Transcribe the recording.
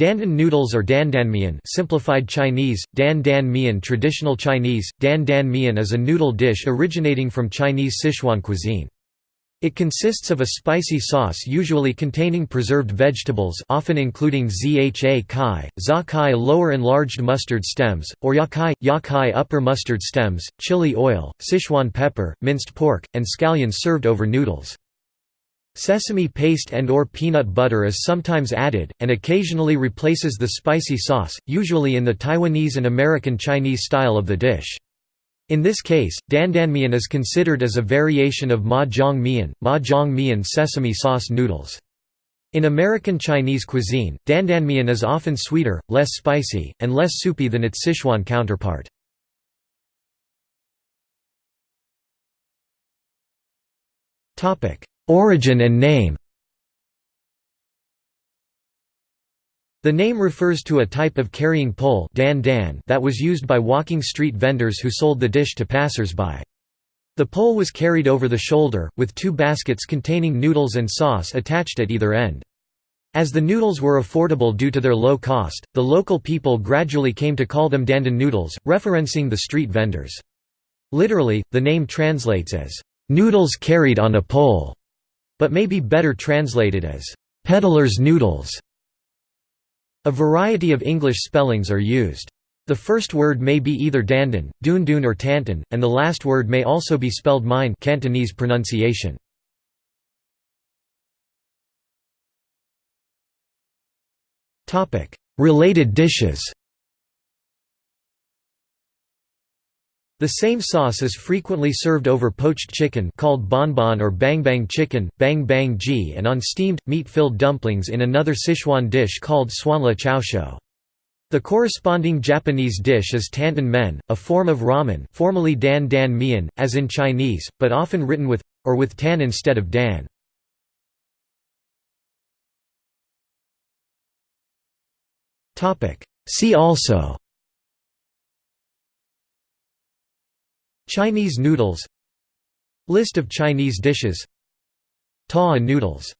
Dandan noodles or dandanmian simplified Chinese, dan dan mian traditional Chinese, dan dan mian is a noodle dish originating from Chinese Sichuan cuisine. It consists of a spicy sauce usually containing preserved vegetables often including zha kai, za kai lower enlarged mustard stems, or yacai, ya kai upper mustard stems, chili oil, Sichuan pepper, minced pork, and scallions served over noodles. Sesame paste and or peanut butter is sometimes added, and occasionally replaces the spicy sauce, usually in the Taiwanese and American Chinese style of the dish. In this case, dandanmian is considered as a variation of ma jiang mian, ma jiang mian sesame sauce noodles. In American Chinese cuisine, dandanmian is often sweeter, less spicy, and less soupy than its Sichuan counterpart. Origin and name The name refers to a type of carrying pole dan dan that was used by walking street vendors who sold the dish to passers-by. The pole was carried over the shoulder, with two baskets containing noodles and sauce attached at either end. As the noodles were affordable due to their low cost, the local people gradually came to call them dandan noodles, referencing the street vendors. Literally, the name translates as, "...noodles carried on a pole." But may be better translated as peddler's noodles. A variety of English spellings are used. The first word may be either dandan, dundun or tantan, and the last word may also be spelled mein Cantonese pronunciation. Related dishes The same sauce is frequently served over poached chicken called bonbon or bangbang chicken, bang bang ji and on steamed, meat-filled dumplings in another Sichuan dish called suanla chaoshou. The corresponding Japanese dish is tantan men, a form of ramen formerly dan dan mian, as in Chinese, but often written with or with tan instead of dan. See also Chinese noodles. List of Chinese dishes. Ta noodles